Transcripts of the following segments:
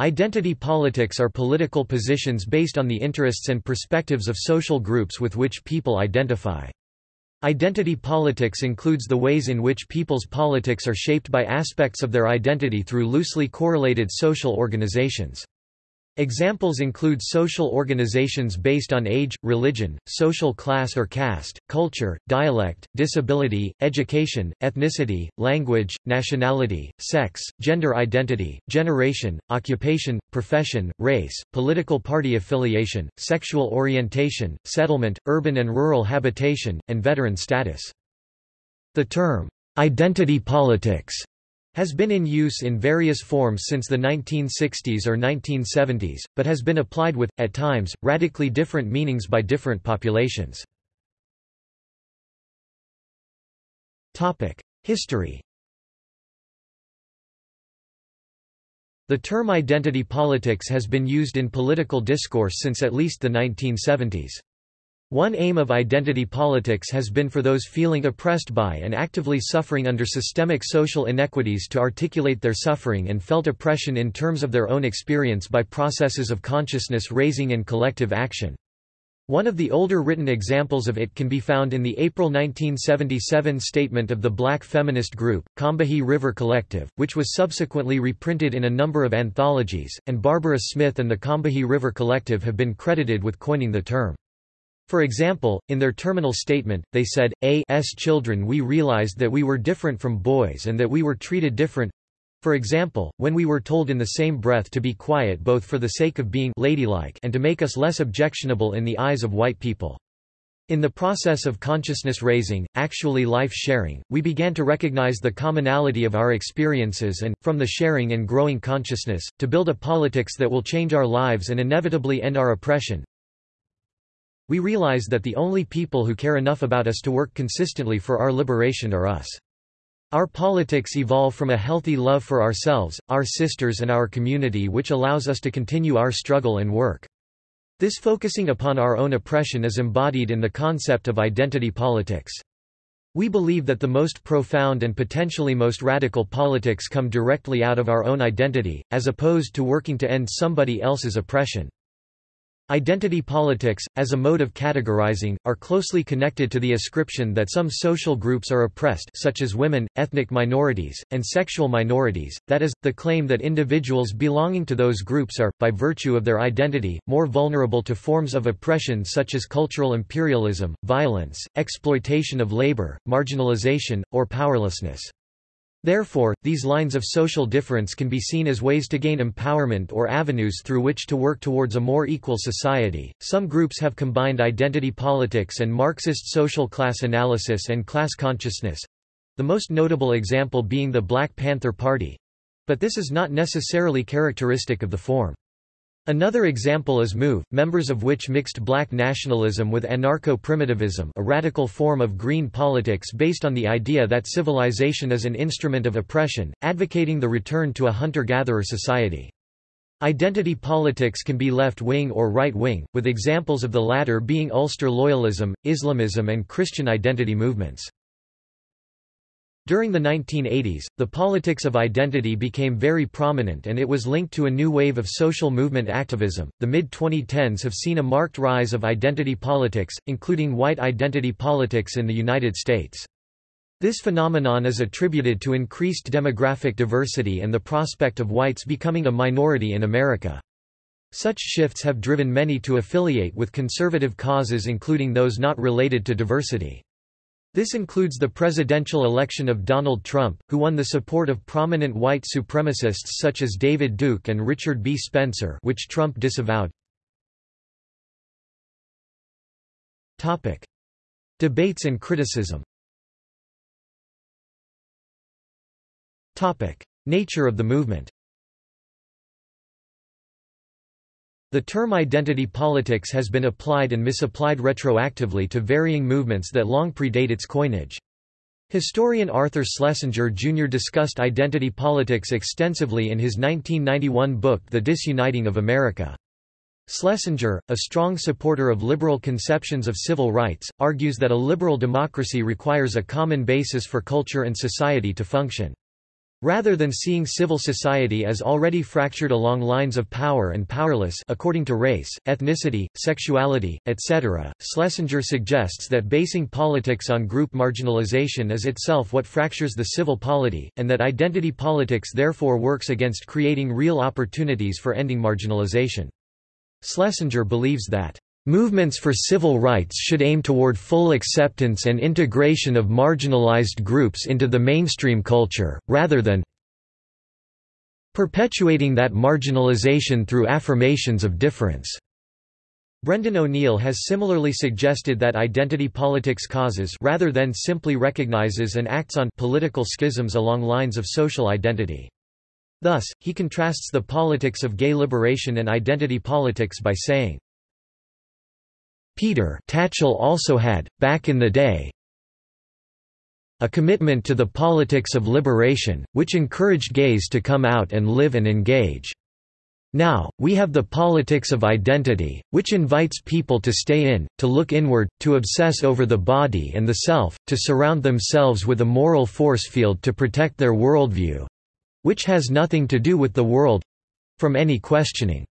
Identity politics are political positions based on the interests and perspectives of social groups with which people identify. Identity politics includes the ways in which people's politics are shaped by aspects of their identity through loosely correlated social organizations. Examples include social organizations based on age, religion, social class or caste, culture, dialect, disability, education, ethnicity, language, nationality, sex, gender identity, generation, occupation, profession, race, political party affiliation, sexual orientation, settlement, urban and rural habitation, and veteran status. The term, identity politics has been in use in various forms since the 1960s or 1970s, but has been applied with, at times, radically different meanings by different populations. History The term identity politics has been used in political discourse since at least the 1970s. One aim of identity politics has been for those feeling oppressed by and actively suffering under systemic social inequities to articulate their suffering and felt oppression in terms of their own experience by processes of consciousness raising and collective action. One of the older written examples of it can be found in the April 1977 statement of the black feminist group, Combahee River Collective, which was subsequently reprinted in a number of anthologies, and Barbara Smith and the Combahee River Collective have been credited with coining the term. For example, in their terminal statement, they said, A.s children we realized that we were different from boys and that we were treated different. For example, when we were told in the same breath to be quiet both for the sake of being ladylike and to make us less objectionable in the eyes of white people. In the process of consciousness raising, actually life sharing, we began to recognize the commonality of our experiences and, from the sharing and growing consciousness, to build a politics that will change our lives and inevitably end our oppression. We realize that the only people who care enough about us to work consistently for our liberation are us. Our politics evolve from a healthy love for ourselves, our sisters and our community which allows us to continue our struggle and work. This focusing upon our own oppression is embodied in the concept of identity politics. We believe that the most profound and potentially most radical politics come directly out of our own identity, as opposed to working to end somebody else's oppression. Identity politics, as a mode of categorizing, are closely connected to the ascription that some social groups are oppressed such as women, ethnic minorities, and sexual minorities, that is, the claim that individuals belonging to those groups are, by virtue of their identity, more vulnerable to forms of oppression such as cultural imperialism, violence, exploitation of labor, marginalization, or powerlessness. Therefore, these lines of social difference can be seen as ways to gain empowerment or avenues through which to work towards a more equal society. Some groups have combined identity politics and Marxist social class analysis and class consciousness the most notable example being the Black Panther Party but this is not necessarily characteristic of the form. Another example is MOVE, members of which mixed black nationalism with anarcho-primitivism a radical form of green politics based on the idea that civilization is an instrument of oppression, advocating the return to a hunter-gatherer society. Identity politics can be left-wing or right-wing, with examples of the latter being Ulster loyalism, Islamism and Christian identity movements. During the 1980s, the politics of identity became very prominent and it was linked to a new wave of social movement activism. The mid 2010s have seen a marked rise of identity politics, including white identity politics in the United States. This phenomenon is attributed to increased demographic diversity and the prospect of whites becoming a minority in America. Such shifts have driven many to affiliate with conservative causes including those not related to diversity. This includes the presidential election of Donald Trump, who won the support of prominent white supremacists such as David Duke and Richard B. Spencer which Trump disavowed. Debates and criticism Nature of the movement The term identity politics has been applied and misapplied retroactively to varying movements that long predate its coinage. Historian Arthur Schlesinger Jr. discussed identity politics extensively in his 1991 book The Disuniting of America. Schlesinger, a strong supporter of liberal conceptions of civil rights, argues that a liberal democracy requires a common basis for culture and society to function. Rather than seeing civil society as already fractured along lines of power and powerless according to race, ethnicity, sexuality, etc., Schlesinger suggests that basing politics on group marginalization is itself what fractures the civil polity, and that identity politics therefore works against creating real opportunities for ending marginalization. Schlesinger believes that Movements for civil rights should aim toward full acceptance and integration of marginalized groups into the mainstream culture, rather than perpetuating that marginalization through affirmations of difference. Brendan O'Neill has similarly suggested that identity politics causes rather than simply recognizes and acts on political schisms along lines of social identity. Thus, he contrasts the politics of gay liberation and identity politics by saying, Peter Tatchell also had, back in the day, a commitment to the politics of liberation, which encouraged gays to come out and live and engage. Now, we have the politics of identity, which invites people to stay in, to look inward, to obsess over the body and the self, to surround themselves with a moral force field to protect their worldview—which has nothing to do with the world—from any questioning.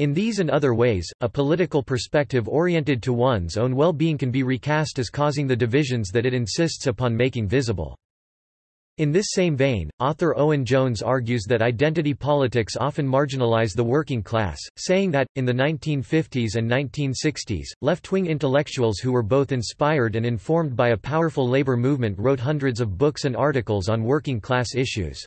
In these and other ways, a political perspective oriented to one's own well-being can be recast as causing the divisions that it insists upon making visible. In this same vein, author Owen Jones argues that identity politics often marginalize the working class, saying that, in the 1950s and 1960s, left-wing intellectuals who were both inspired and informed by a powerful labor movement wrote hundreds of books and articles on working class issues.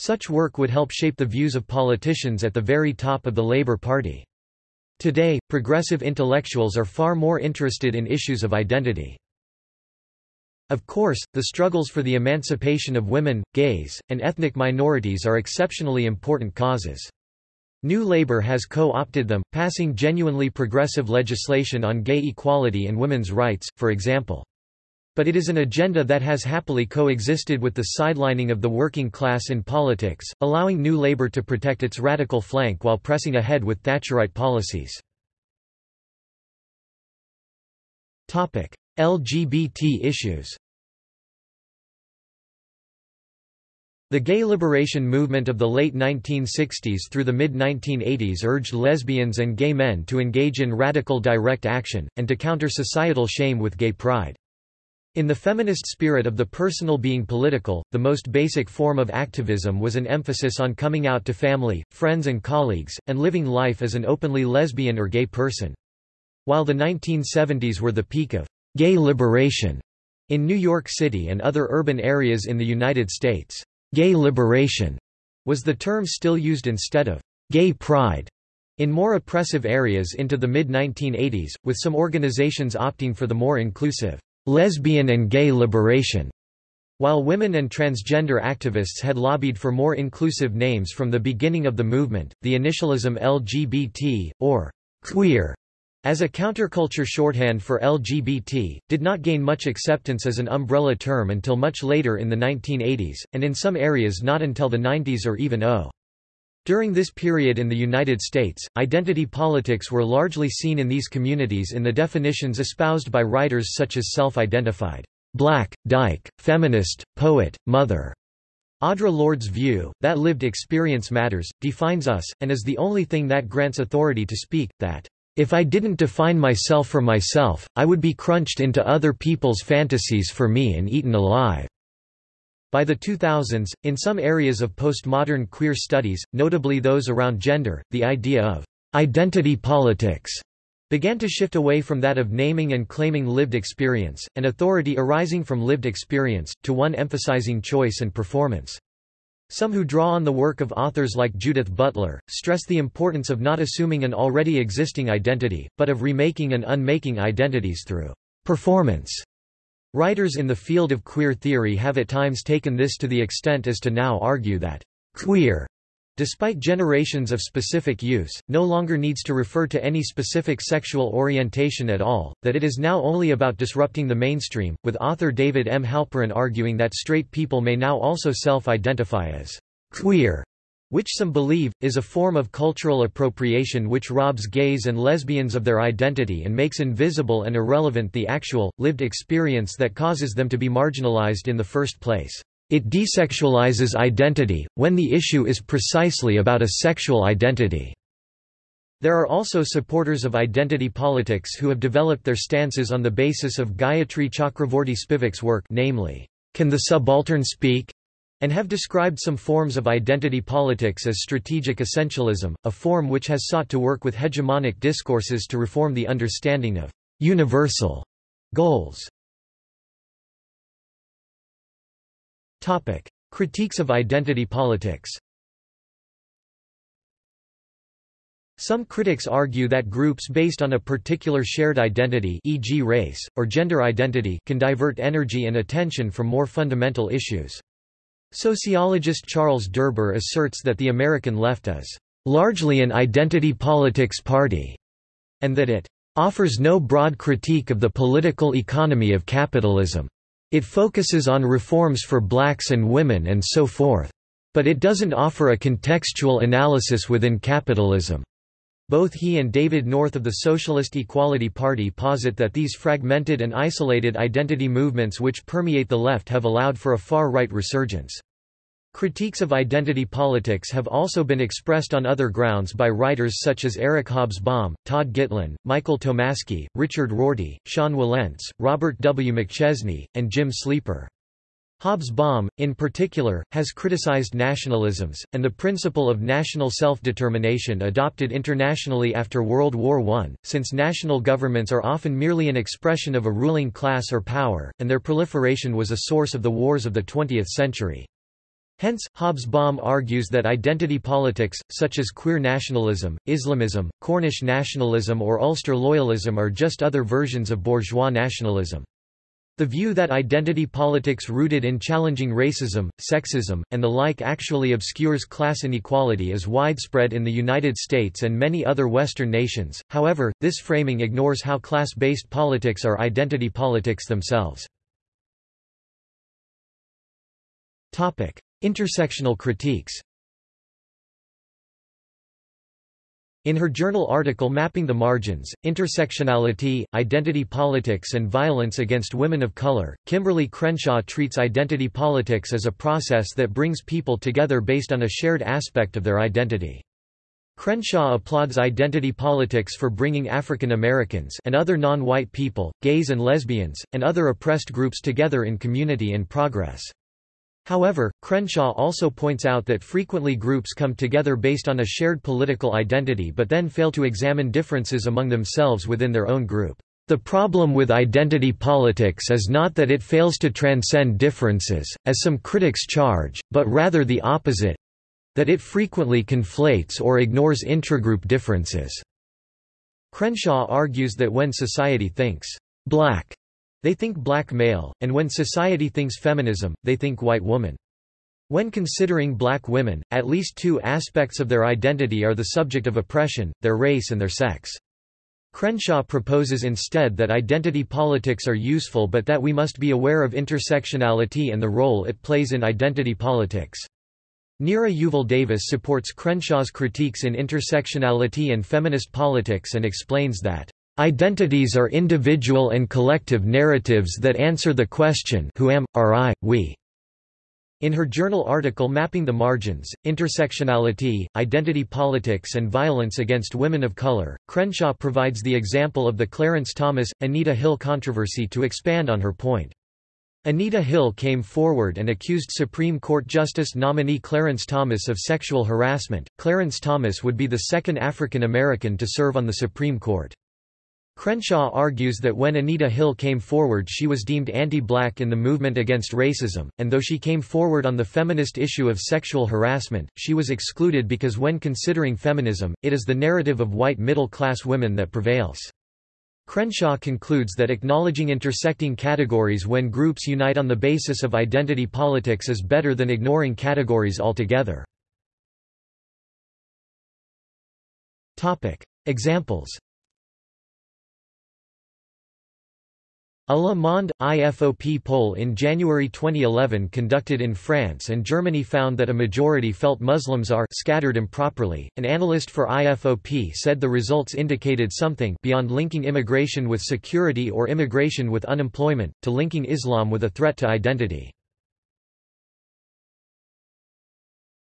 Such work would help shape the views of politicians at the very top of the Labour Party. Today, progressive intellectuals are far more interested in issues of identity. Of course, the struggles for the emancipation of women, gays, and ethnic minorities are exceptionally important causes. New Labour has co-opted them, passing genuinely progressive legislation on gay equality and women's rights, for example but it is an agenda that has happily coexisted with the sidelining of the working class in politics, allowing New Labour to protect its radical flank while pressing ahead with Thatcherite policies. LGBT issues The gay liberation movement of the late 1960s through the mid-1980s urged lesbians and gay men to engage in radical direct action, and to counter societal shame with gay pride. In the feminist spirit of the personal being political, the most basic form of activism was an emphasis on coming out to family, friends and colleagues, and living life as an openly lesbian or gay person. While the 1970s were the peak of gay liberation in New York City and other urban areas in the United States, gay liberation was the term still used instead of gay pride. In more oppressive areas into the mid-1980s, with some organizations opting for the more inclusive lesbian and gay liberation. While women and transgender activists had lobbied for more inclusive names from the beginning of the movement, the initialism LGBT, or queer, as a counterculture shorthand for LGBT, did not gain much acceptance as an umbrella term until much later in the 1980s, and in some areas not until the 90s or even 0. During this period in the United States, identity politics were largely seen in these communities in the definitions espoused by writers such as self-identified, black, dyke, feminist, poet, mother. Audre Lorde's view, that lived experience matters, defines us, and is the only thing that grants authority to speak, that, "...if I didn't define myself for myself, I would be crunched into other people's fantasies for me and eaten alive." By the 2000s, in some areas of postmodern queer studies, notably those around gender, the idea of identity politics began to shift away from that of naming and claiming lived experience, and authority arising from lived experience, to one emphasizing choice and performance. Some who draw on the work of authors like Judith Butler, stress the importance of not assuming an already existing identity, but of remaking and unmaking identities through performance. Writers in the field of queer theory have at times taken this to the extent as to now argue that queer, despite generations of specific use, no longer needs to refer to any specific sexual orientation at all, that it is now only about disrupting the mainstream, with author David M. Halperin arguing that straight people may now also self-identify as queer which some believe, is a form of cultural appropriation which robs gays and lesbians of their identity and makes invisible and irrelevant the actual, lived experience that causes them to be marginalized in the first place. It desexualizes identity, when the issue is precisely about a sexual identity. There are also supporters of identity politics who have developed their stances on the basis of Gayatri Chakravorty Spivak's work namely, Can the Subaltern Speak? And have described some forms of identity politics as strategic essentialism, a form which has sought to work with hegemonic discourses to reform the understanding of universal goals. Topic. Critiques of identity politics Some critics argue that groups based on a particular shared identity e.g. race, or gender identity can divert energy and attention from more fundamental issues. Sociologist Charles Derber asserts that the American left is largely an identity politics party, and that it offers no broad critique of the political economy of capitalism. It focuses on reforms for blacks and women and so forth. But it doesn't offer a contextual analysis within capitalism. Both he and David North of the Socialist Equality Party posit that these fragmented and isolated identity movements which permeate the left have allowed for a far-right resurgence. Critiques of identity politics have also been expressed on other grounds by writers such as Eric Hobsbawm, Todd Gitlin, Michael Tomasky, Richard Rorty, Sean Wilentz, Robert W. McChesney, and Jim Sleeper. Hobsbawm, in particular, has criticized nationalisms, and the principle of national self-determination adopted internationally after World War I, since national governments are often merely an expression of a ruling class or power, and their proliferation was a source of the wars of the 20th century. Hence, Hobsbawm argues that identity politics, such as queer nationalism, Islamism, Cornish nationalism or Ulster loyalism are just other versions of bourgeois nationalism. The view that identity politics rooted in challenging racism, sexism, and the like actually obscures class inequality is widespread in the United States and many other Western nations, however, this framing ignores how class-based politics are identity politics themselves. Intersectional critiques In her journal article Mapping the Margins, Intersectionality, Identity Politics and Violence Against Women of Color, Kimberlé Crenshaw treats identity politics as a process that brings people together based on a shared aspect of their identity. Crenshaw applauds identity politics for bringing African Americans and other non-white people, gays and lesbians, and other oppressed groups together in community and progress. However, Crenshaw also points out that frequently groups come together based on a shared political identity but then fail to examine differences among themselves within their own group. The problem with identity politics is not that it fails to transcend differences, as some critics charge, but rather the opposite—that it frequently conflates or ignores intragroup differences. Crenshaw argues that when society thinks, black they think black male, and when society thinks feminism, they think white woman. When considering black women, at least two aspects of their identity are the subject of oppression, their race and their sex. Crenshaw proposes instead that identity politics are useful but that we must be aware of intersectionality and the role it plays in identity politics. Nira Yuval Davis supports Crenshaw's critiques in intersectionality and feminist politics and explains that Identities are individual and collective narratives that answer the question who am, are I, we. In her journal article Mapping the Margins, Intersectionality, Identity Politics and Violence Against Women of Color, Crenshaw provides the example of the Clarence Thomas, Anita Hill controversy to expand on her point. Anita Hill came forward and accused Supreme Court Justice nominee Clarence Thomas of sexual harassment. Clarence Thomas would be the second African American to serve on the Supreme Court. Crenshaw argues that when Anita Hill came forward she was deemed anti-black in the movement against racism, and though she came forward on the feminist issue of sexual harassment, she was excluded because when considering feminism, it is the narrative of white middle-class women that prevails. Crenshaw concludes that acknowledging intersecting categories when groups unite on the basis of identity politics is better than ignoring categories altogether. Examples A Le Monde, IFOP poll in January 2011 conducted in France and Germany found that a majority felt Muslims are scattered improperly. An analyst for IFOP said the results indicated something beyond linking immigration with security or immigration with unemployment, to linking Islam with a threat to identity.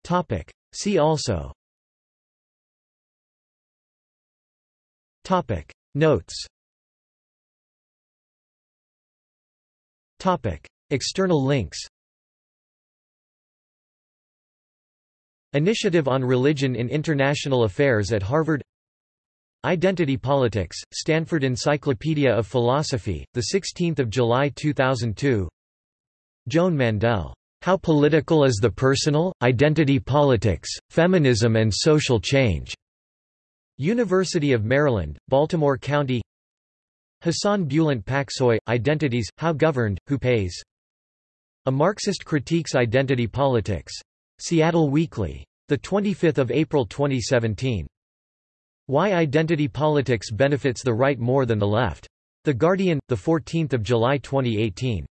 Topic. See also Topic. Notes External links Initiative on Religion in International Affairs at Harvard Identity Politics, Stanford Encyclopedia of Philosophy, 16 July 2002 Joan Mandel. How Political is the Personal? Identity Politics, Feminism and Social Change. University of Maryland, Baltimore County Hassan Bulent Paksoy, Identities, How Governed, Who Pays? A Marxist Critiques Identity Politics. Seattle Weekly. 25 April 2017. Why Identity Politics Benefits the Right More Than the Left. The Guardian, 14 July 2018.